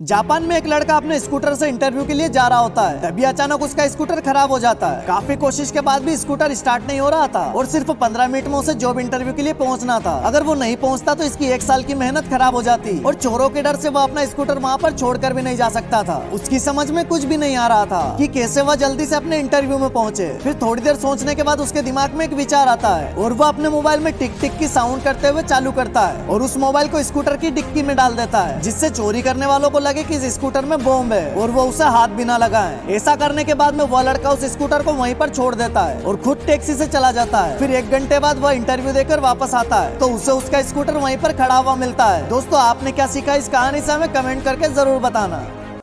Japan में एक लड़का अपने स्कूटर से इंटरव्यू के लिए जा रहा होता है। तभी अचानक उसका स्कूटर खराब हो जाता है। काफ़ी कोशिश के बाद भी स्कूटर स्टार्ट नहीं हो रहा था और सिर्फ़ पंद्रह मिनट में उसे जॉब इंटरव्यू के लिए पहुँचना था। अगर वो नहीं पहुँचता तो इसकी एक साल की मेहनत खराब हो जाती और चोरों के डर से वो अपना स्कूटर वहाँ पर छोड़कर भी नहीं जा सकता था। उसकी समझ में कुछ भी नहीं आ रहा था की कैसे वह जल्दी से अपने इंटरव्यू में पहुँचे। फिर थोड़ी देर सोचने के बाद उसके दिमाग में एक विचार आता है और वो अपने मोबाइल में टिक टिक की साउंड करते हुए चालू करता है और उस मोबाइल को स्कूटर की डिक्की में डाल देता है, जिससे चोरी करने वालों को लगे कि इस स्कूटर में बॉम्ब है और वो उसे हाथ भी ना लगाए। ऐसा करने के बाद में वह लड़का उस स्कूटर को वहीं पर छोड़ देता है और खुद टैक्सी से चला जाता है। फिर एक घंटे बाद वह इंटरव्यू देकर वापस आता है तो उसे उसका स्कूटर वहीं पर खड़ा हुआ मिलता है। दोस्तों, आपने क्या सीखा इस कहानी से हमें कमेंट करके ज़रूर बताना।